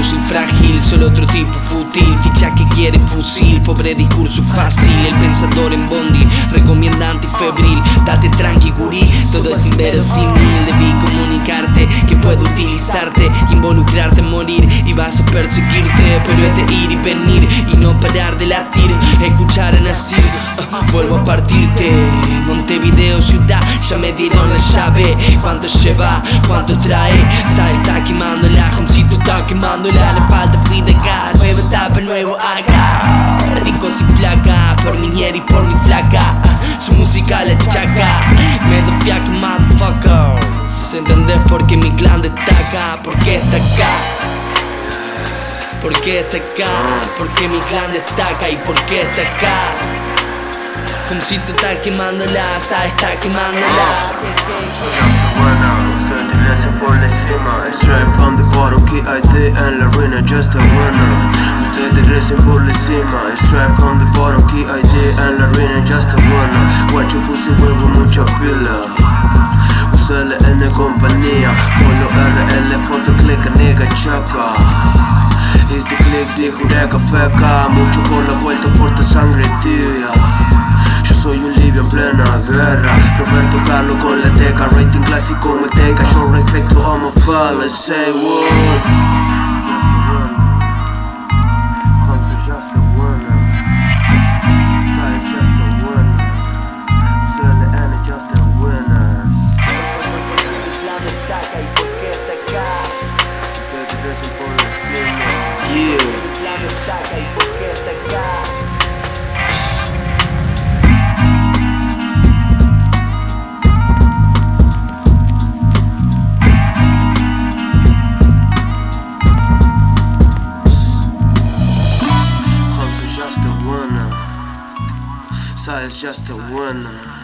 fósil frágil, solo otro tipo fútil. Ficha que quiere fusil, pobre discurso fácil. El pensador en bondi, recomienda antifebril Date tranqui gurí, todo es inverosímil. Debí comunicarte que puedo utilizarte Involucrarte, morir. Y vas a perseguirte Pero es de ir y venir y no parar de latir Escuchar a Nasir, ah, vuelvo a partirte. Montevideo ciudad, ya me dieron la llave. Cuánto lleva, cuánto trae Sabe, está quemando la Homcito está quemándola Le falta gas, Nueva etapa, nuevo acá Radico sin placa Por mi ñera y por mi flaca Su música la chaca Me doy fiaca, motherfuckers ¿Entendés por qué mi clan destaca? ¿Por qué está acá? ¿Por qué está acá? ¿Por qué mi clan destaca? ¿Y por qué está acá? Homcito está quemándola, sabe, está quemándola por encima Straight from bottom, KID en la ruina, just a winner Ustedes recen por encima Straight from the bottom, KID en la ruina, just a winner Guacho puse huevo, mucha pila. Usale en compañía Polo RL, foto, click, nigga, chaca. Hice click, dijo, deca, feca Mucho por la vuelta, porta sangre tibia Con la teca Rating clásico me tenga Yo respecto a my Say what It's just a one.